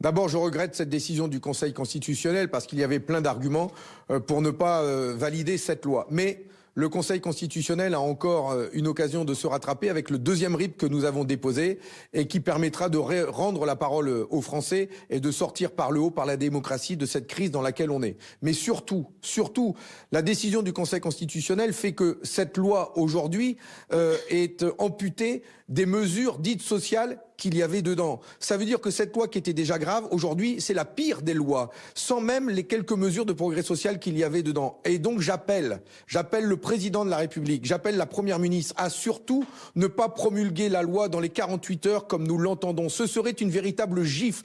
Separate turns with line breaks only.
D'abord, je regrette cette décision du Conseil constitutionnel parce qu'il y avait plein d'arguments euh, pour ne pas euh, valider cette loi. Mais le Conseil constitutionnel a encore euh, une occasion de se rattraper avec le deuxième RIP que nous avons déposé et qui permettra de rendre la parole aux Français et de sortir par le haut, par la démocratie, de cette crise dans laquelle on est. Mais surtout, surtout, la décision du Conseil constitutionnel fait que cette loi aujourd'hui est amputée des mesures dites sociales qu'il y avait dedans. Ça veut dire que cette loi qui était déjà grave, aujourd'hui, c'est la pire des lois, sans même les quelques mesures de progrès social qu'il y avait dedans. Et donc j'appelle, j'appelle le président de la République, j'appelle la première ministre à surtout ne pas promulguer la loi dans les 48 heures comme nous l'entendons. Ce serait une véritable gifle,